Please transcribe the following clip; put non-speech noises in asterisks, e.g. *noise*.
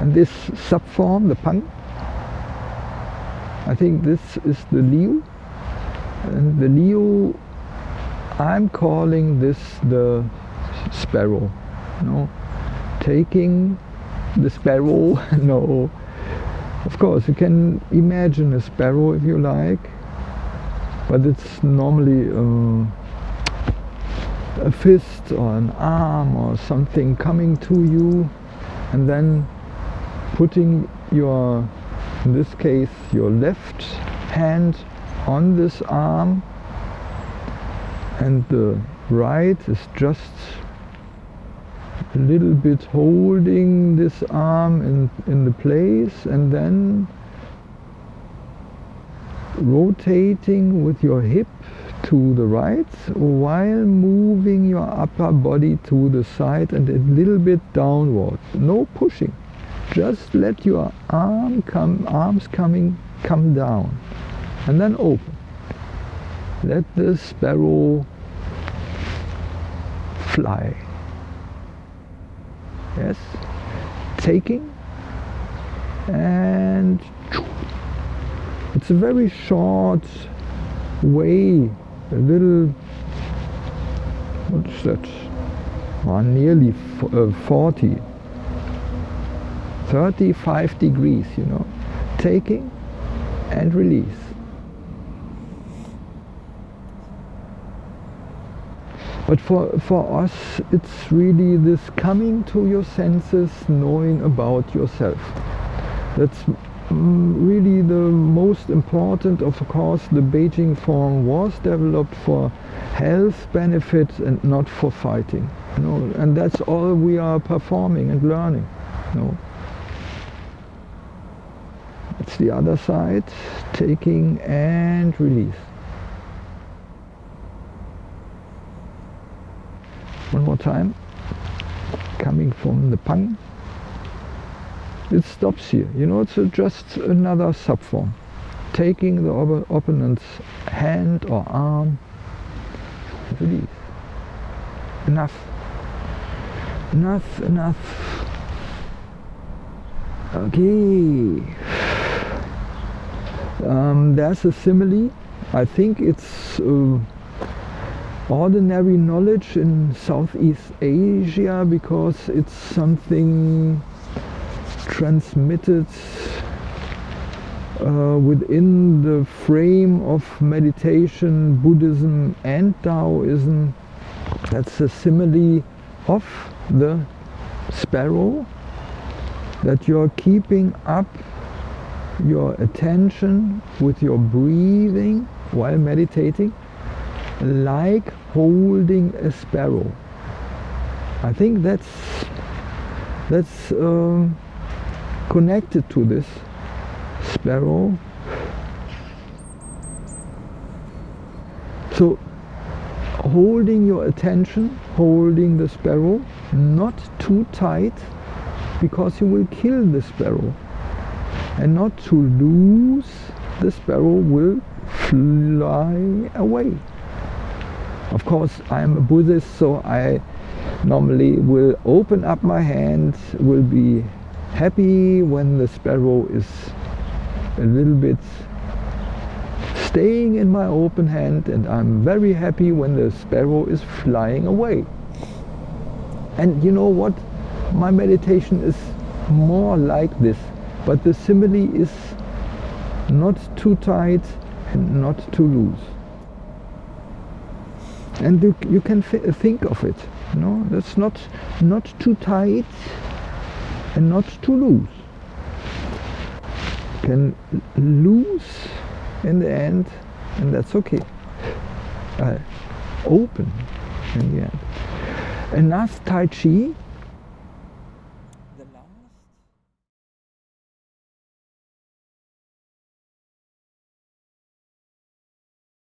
and this subform, the pang, I think this is the liu. And the liu, I'm calling this the sparrow. No, taking the sparrow, *laughs* no. Of course, you can imagine a sparrow if you like, but it's normally uh, a fist or an arm or something coming to you and then putting your in this case your left hand on this arm and the right is just a little bit holding this arm in, in the place and then rotating with your hip to the right while moving your upper body to the side and a little bit downward. No pushing. Just let your arm come, arms coming come down and then open. Let the sparrow fly. Yes, taking and it's a very short way, a little, what's that, well, nearly uh, 40 35 degrees, you know, taking and release. But for, for us, it's really this coming to your senses, knowing about yourself. That's really the most important. Of course, the Beijing form was developed for health benefits and not for fighting. You know, and that's all we are performing and learning. You know. The other side, taking and release. One more time, coming from the pang. It stops here, you know, it's just another subform. Taking the op opponent's hand or arm, release. Enough. Enough, enough. Okay. Um, there's a simile. I think it's uh, ordinary knowledge in Southeast Asia because it's something transmitted uh, within the frame of meditation, Buddhism and Taoism. That's a simile of the sparrow that you're keeping up your attention with your breathing while meditating like holding a sparrow. I think that's that's uh, connected to this sparrow. So holding your attention, holding the sparrow, not too tight because you will kill the sparrow and not to lose the sparrow will fly away. Of course I'm a Buddhist so I normally will open up my hand will be happy when the sparrow is a little bit staying in my open hand and I'm very happy when the sparrow is flying away. And you know what? My meditation is more like this but the simile is not too tight and not too loose. And you, you can think of it know? That's not not too tight and not too loose. You can loose in the end and that's okay. Uh, open in the end. Enough tai chi